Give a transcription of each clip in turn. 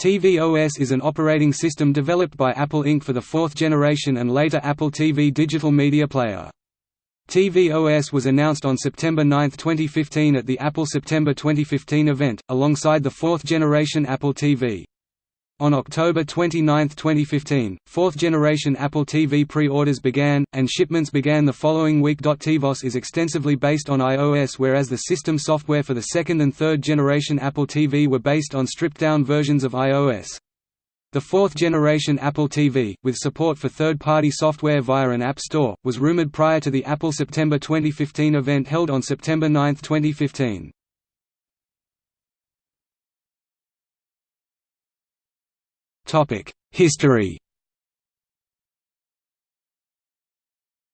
tvOS is an operating system developed by Apple Inc. for the fourth generation and later Apple TV digital media player. tvOS was announced on September 9, 2015 at the Apple September 2015 event, alongside the fourth generation Apple TV. On October 29, 2015, fourth-generation Apple TV pre-orders began, and shipments began the following week. tvOS is extensively based on iOS whereas the system software for the second and third-generation Apple TV were based on stripped-down versions of iOS. The fourth-generation Apple TV, with support for third-party software via an App Store, was rumored prior to the Apple September 2015 event held on September 9, 2015. History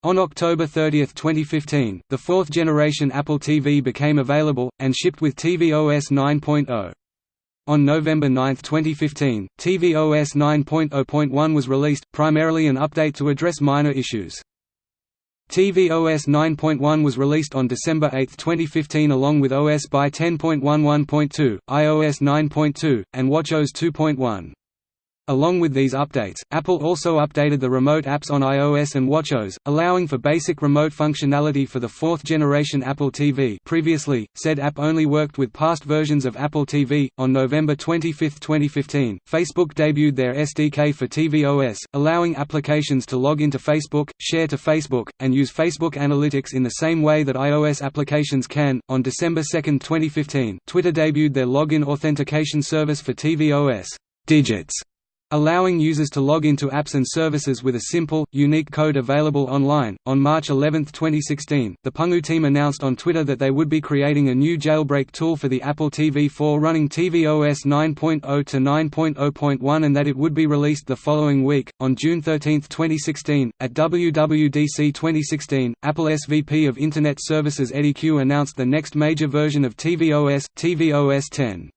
On October 30, 2015, the fourth-generation Apple TV became available, and shipped with tvOS 9.0. On November 9, 2015, tvOS 9.0.1 was released, primarily an update to address minor issues. tvOS 9.1 was released on December 8, 2015 along with OS by 10.11.2, iOS 9.2, and watchOS 2.1. Along with these updates, Apple also updated the remote apps on iOS and watchOS, allowing for basic remote functionality for the fourth-generation Apple TV previously, said app only worked with past versions of Apple TV. On November 25, 2015, Facebook debuted their SDK for tvOS, allowing applications to log into Facebook, share to Facebook, and use Facebook Analytics in the same way that iOS applications can. On December 2, 2015, Twitter debuted their login authentication service for tvOS, Digits allowing users to log into apps and services with a simple, unique code available online. On March 11, 2016, the Pangu team announced on Twitter that they would be creating a new jailbreak tool for the Apple TV 4 running tvOS 9.0 to 9.0.1 and that it would be released the following week. On June 13, 2016, at WWDC 2016, Apple SVP of Internet Services Eddie Cue announced the next major version of tvOS, tvOS 10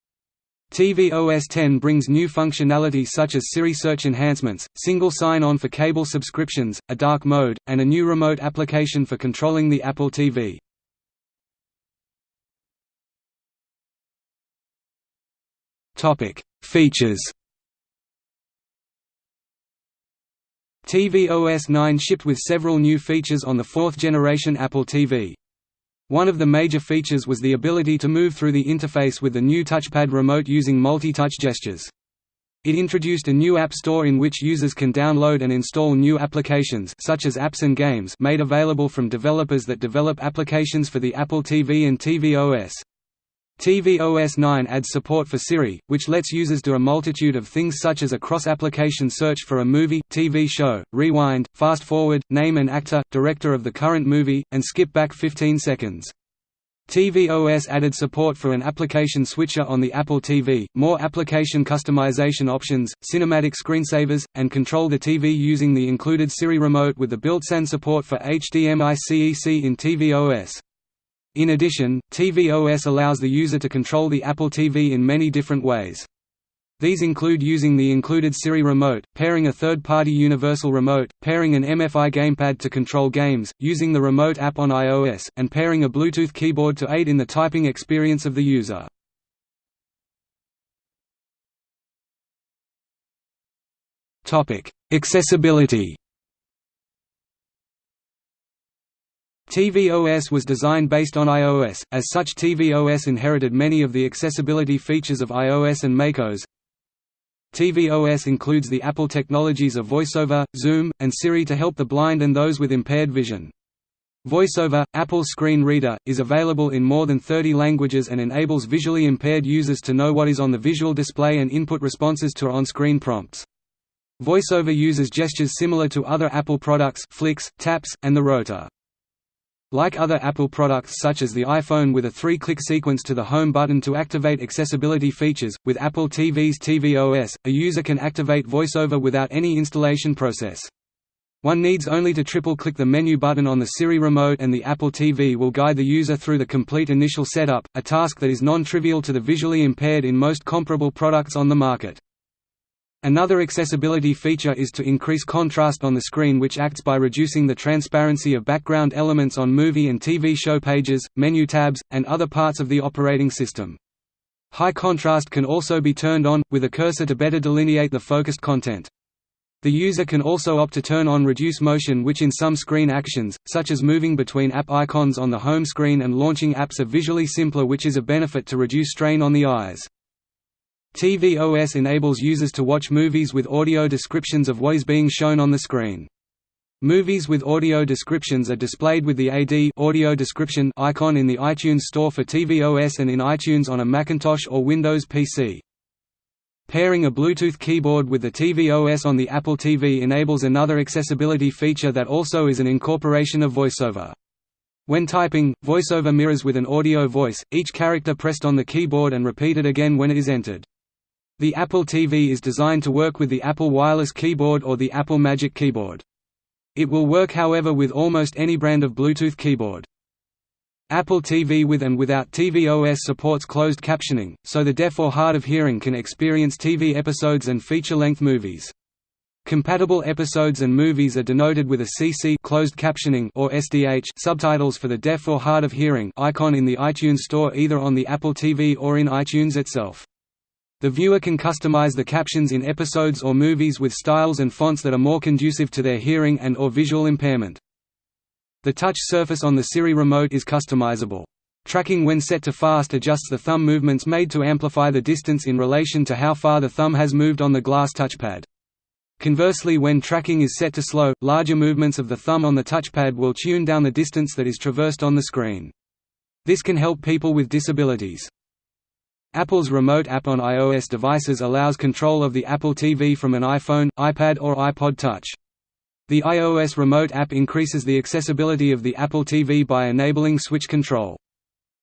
tvOS 10 brings new functionality such as Siri search enhancements, single sign-on for cable subscriptions, a dark mode, and a new remote application for controlling the Apple TV. Features tvOS 9 shipped with several new features on the fourth-generation Apple TV. One of the major features was the ability to move through the interface with the new touchpad remote using multi-touch gestures. It introduced a new app store in which users can download and install new applications such as apps and games made available from developers that develop applications for the Apple TV and tvOS tvOS 9 adds support for Siri, which lets users do a multitude of things such as a cross-application search for a movie, TV show, rewind, fast-forward, name an actor, director of the current movie, and skip back 15 seconds. tvOS added support for an application switcher on the Apple TV, more application customization options, cinematic screensavers, and control the TV using the included Siri remote with the built-in support for HDMI CEC in tvOS. In addition, tvOS allows the user to control the Apple TV in many different ways. These include using the included Siri remote, pairing a third-party universal remote, pairing an MFI gamepad to control games, using the remote app on iOS, and pairing a Bluetooth keyboard to aid in the typing experience of the user. Accessibility tvOS was designed based on iOS, as such tvOS inherited many of the accessibility features of iOS and macOS. tvOS includes the Apple technologies of VoiceOver, Zoom, and Siri to help the blind and those with impaired vision. VoiceOver, Apple's screen reader, is available in more than 30 languages and enables visually impaired users to know what is on the visual display and input responses to on-screen prompts. VoiceOver uses gestures similar to other Apple products flicks, taps, and the rotor. Like other Apple products such as the iPhone with a three-click sequence to the Home button to activate accessibility features, with Apple TV's tvOS, a user can activate VoiceOver without any installation process. One needs only to triple-click the menu button on the Siri remote and the Apple TV will guide the user through the complete initial setup, a task that is non-trivial to the visually impaired in most comparable products on the market. Another accessibility feature is to increase contrast on the screen which acts by reducing the transparency of background elements on movie and TV show pages, menu tabs, and other parts of the operating system. High contrast can also be turned on, with a cursor to better delineate the focused content. The user can also opt to turn on reduce motion which in some screen actions, such as moving between app icons on the home screen and launching apps are visually simpler which is a benefit to reduce strain on the eyes. tvOS enables users to watch movies with audio descriptions of what is being shown on the screen. Movies with audio descriptions are displayed with the AD audio description icon in the iTunes Store for tvOS and in iTunes on a Macintosh or Windows PC. Pairing a Bluetooth keyboard with the tvOS on the Apple TV enables another accessibility feature that also is an incorporation of VoiceOver. When typing, VoiceOver mirrors with an audio voice, each character pressed on the keyboard and repeated again when it is entered. The Apple TV is designed to work with the Apple Wireless Keyboard or the Apple Magic Keyboard. It will work however with almost any brand of Bluetooth keyboard. Apple TV with and without tvOS supports closed captioning, so the deaf or hard of hearing can experience TV episodes and feature-length movies. Compatible episodes and movies are denoted with a CC closed captioning or SDH subtitles for the deaf or hard of hearing icon in the iTunes Store either on the Apple TV or in iTunes itself. The viewer can customize the captions in episodes or movies with styles and fonts that are more conducive to their hearing and or visual impairment. The touch surface on the Siri remote is customizable. Tracking when set to fast adjusts the thumb movements made to amplify the distance in relation to how far the thumb has moved on the glass touchpad. Conversely when tracking is set to slow, larger movements of the thumb on the touchpad will tune down the distance that is traversed on the screen. This can help people with disabilities. Apple's Remote app on iOS devices allows control of the Apple TV from an iPhone, iPad or iPod Touch. The iOS Remote app increases the accessibility of the Apple TV by enabling switch control.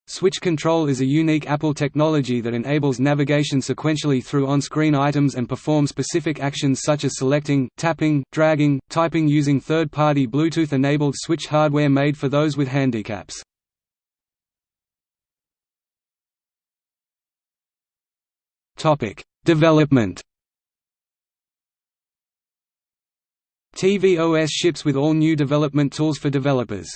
Switch control is a unique Apple technology that enables navigation sequentially through on-screen items and perform specific actions such as selecting, tapping, dragging, typing using third-party Bluetooth-enabled switch hardware made for those with handicaps. Topic: Development. tvOS ships with all new development tools for developers.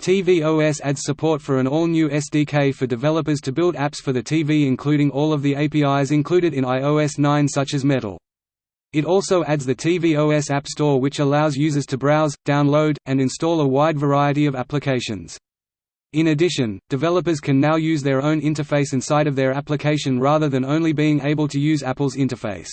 tvOS adds support for an all-new SDK for developers to build apps for the TV including all of the APIs included in iOS 9 such as Metal. It also adds the tvOS App Store which allows users to browse, download, and install a wide variety of applications. In addition, developers can now use their own interface inside of their application rather than only being able to use Apple's interface.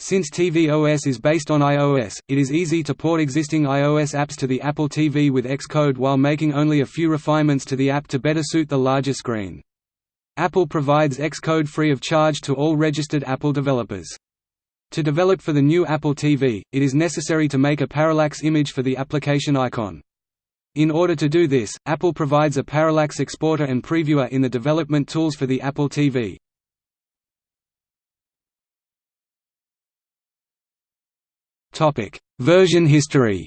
Since tvOS is based on iOS, it is easy to port existing iOS apps to the Apple TV with Xcode while making only a few refinements to the app to better suit the larger screen. Apple provides Xcode free of charge to all registered Apple developers. To develop for the new Apple TV, it is necessary to make a parallax image for the application icon. In order to do this, Apple provides a parallax exporter and previewer in the development tools for the Apple TV. Version history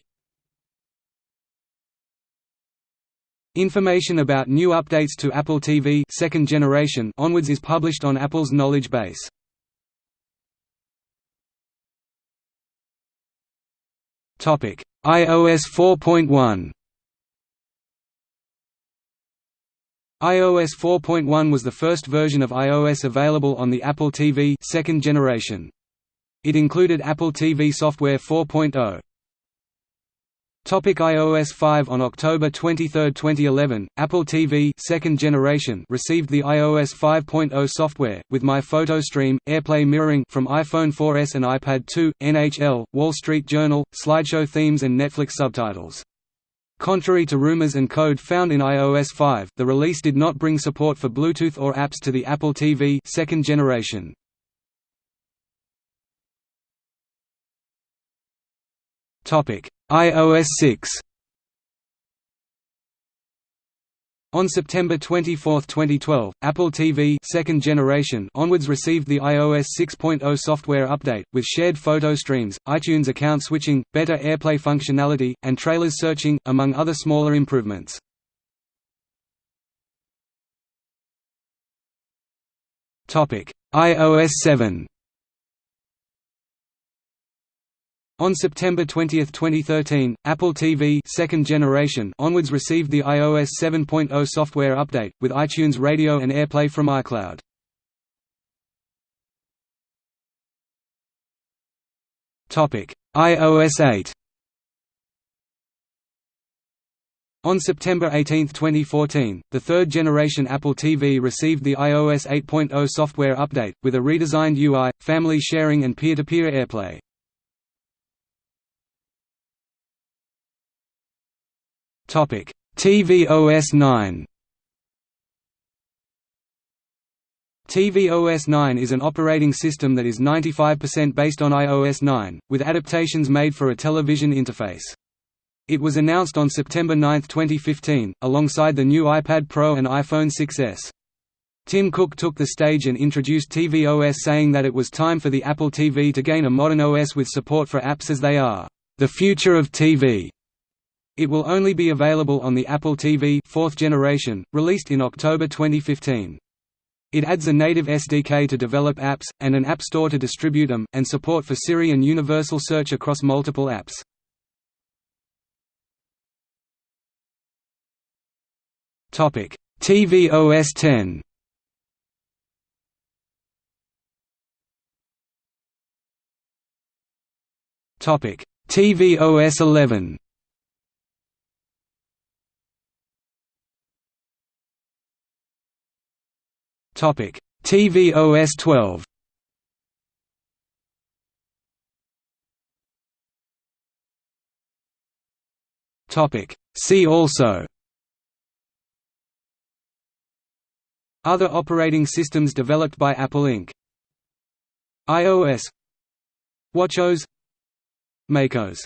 Information about new updates to Apple TV second generation onwards is published on Apple's knowledge base. IOS 4.1 iOS 4.1 was the first version of iOS available on the Apple TV second generation. It included Apple TV software 4.0. Topic iOS 5 On October 23, 2011, Apple TV second generation received the iOS 5.0 software, with My Photo Stream, AirPlay mirroring from iPhone 4S and iPad 2, NHL, Wall Street Journal, slideshow themes and Netflix subtitles. Contrary to rumors and code found in iOS 5, the release did not bring support for Bluetooth or apps to the Apple TV second generation. IOS 6 On September 24, 2012, Apple TV second generation onwards received the iOS 6.0 software update, with shared photo streams, iTunes account switching, better AirPlay functionality, and trailers searching, among other smaller improvements. iOS 7 On September 20, 2013, Apple TV second generation onwards received the iOS 7.0 software update, with iTunes Radio and AirPlay from iCloud. iOS 8 On September 18, 2014, the third-generation Apple TV received the iOS 8.0 software update, with a redesigned UI, family sharing and peer-to-peer -peer AirPlay. tvOS 9 tvOS 9 is an operating system that is 95% based on iOS 9, with adaptations made for a television interface. It was announced on September 9, 2015, alongside the new iPad Pro and iPhone 6s. Tim Cook took the stage and introduced tvOS saying that it was time for the Apple TV to gain a modern OS with support for apps as they are, "...the future of TV." It will only be available on the Apple TV fourth generation, released in October 2015. It adds a native SDK to develop apps, and an app store to distribute them, and support for Siri and universal search across multiple apps. Topic: tvOS 10. Topic: tvOS 11. Topic: tvOS 12. Topic: See also. Other operating systems developed by Apple Inc. iOS WatchOS MacOS